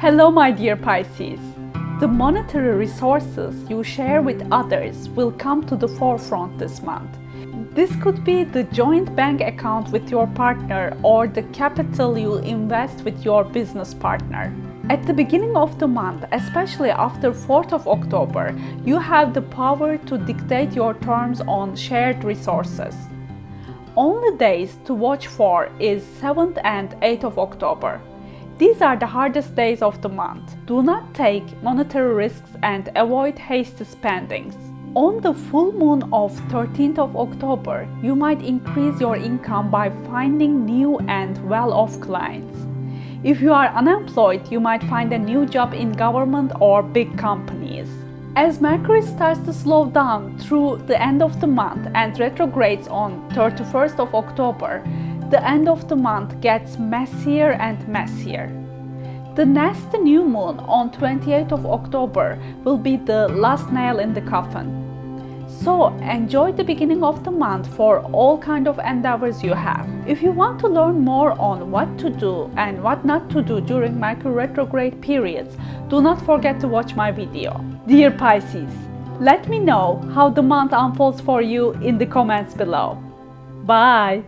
Hello my dear Pisces. The monetary resources you share with others will come to the forefront this month. This could be the joint bank account with your partner or the capital you invest with your business partner. At the beginning of the month, especially after 4th of October, you have the power to dictate your terms on shared resources. Only days to watch for is 7th and 8th of October. These are the hardest days of the month. Do not take monetary risks and avoid hasty spendings. On the full moon of 13th of October, you might increase your income by finding new and well-off clients. If you are unemployed, you might find a new job in government or big companies. As Mercury starts to slow down through the end of the month and retrogrades on 31st of October, the end of the month gets messier and messier. The next new moon on 28th of October will be the last nail in the coffin. So enjoy the beginning of the month for all kind of endeavors you have. If you want to learn more on what to do and what not to do during Mercury retrograde periods, do not forget to watch my video. Dear Pisces, let me know how the month unfolds for you in the comments below. Bye!